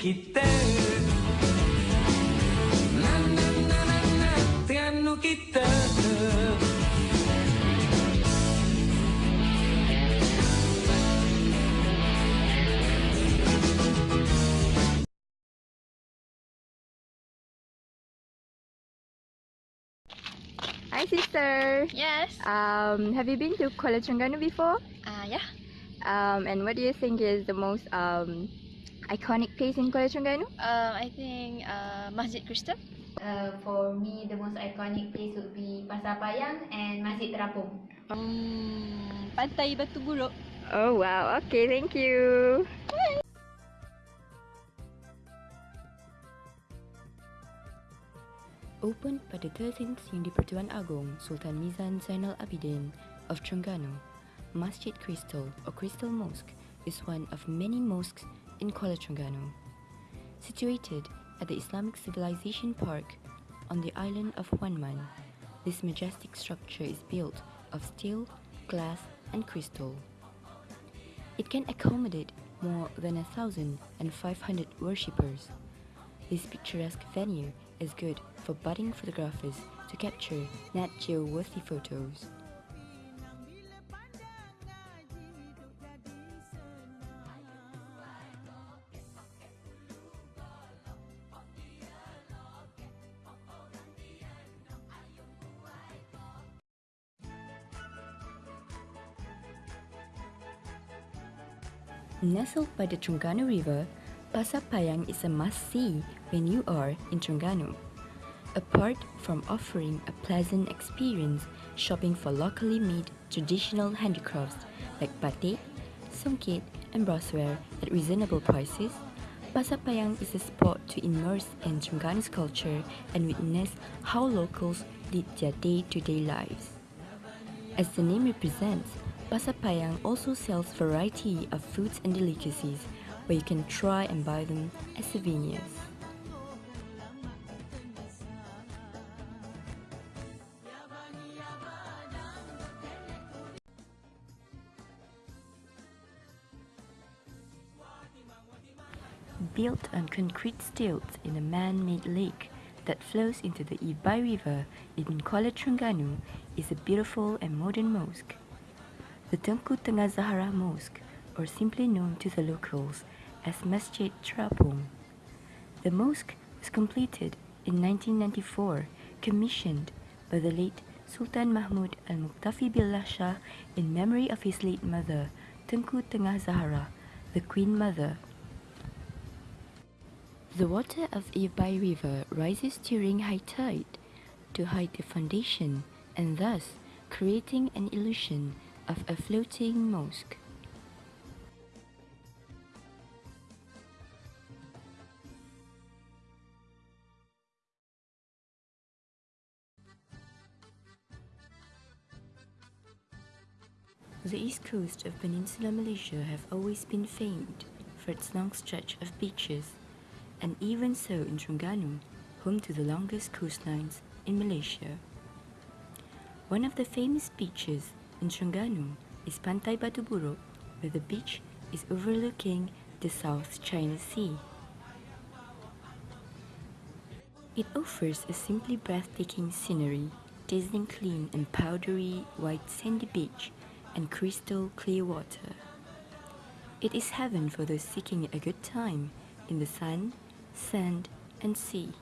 kita Na na na na na Terengganu kita Hi, sister. Yes. Um, have you been to Kuala Terengganu before? Uh, yeah. Um, and what do you think is the most um, iconic place in Kuala Terengganu? Um, I think uh, Masjid Crystal. Uh, for me, the most iconic place would be Pasar Payang and Masjid Terapung. Hmm, Pantai Batu Buruk. Oh wow. Okay, thank you. Opened pada 13th Yang di-Pertuan Agong Sultan Mizan Zainal Abidin of Terengganu, Masjid Crystal or Crystal Mosque is one of many mosques in Kuala Terengganu. Situated at the Islamic Civilization Park on the island of Wan Man, this majestic structure is built of steel, glass and crystal. It can accommodate more than a thousand and five hundred worshippers. This picturesque venue is good for budding photographers to capture Nat Geo worthy photos. Nestled by the Terengganu River, Pasar Payang is a must-see when you are in Terengganu. Apart from offering a pleasant experience shopping for locally made traditional handicrafts like batik, songket and brassware at reasonable prices, Pasar Payang is a spot to immerse in Terengganu's culture and witness how locals lead their day-to-day lives. As the name represents, Pasar Payang also sells variety of foods and delicacies where you can try and buy them as souvenirs. Built on concrete stilts in a man-made lake that flows into the Ibai River in Kuala Terengganu is a beautiful and modern mosque. The Tengah Zahra Mosque, or simply known to the locals as Masjid Terapung. The mosque was completed in 1994, commissioned by the late Sultan Mahmud Al-Muqtafi Billah Shah in memory of his late mother, Tengku Tengah the Queen Mother. The water of Ibai River rises during high tide to hide the foundation and thus creating an illusion of a floating mosque. The east coast of Peninsular Malaysia have always been famed for its long stretch of beaches, and even so in Terengganu, home to the longest coastlines in Malaysia. One of the famous beaches in Terengganu is Pantai Batu Buruk, where the beach is overlooking the South China Sea. It offers a simply breathtaking scenery, dazzling clean and powdery white sandy beach and crystal clear water. It is heaven for those seeking a good time in the sun, sand and sea.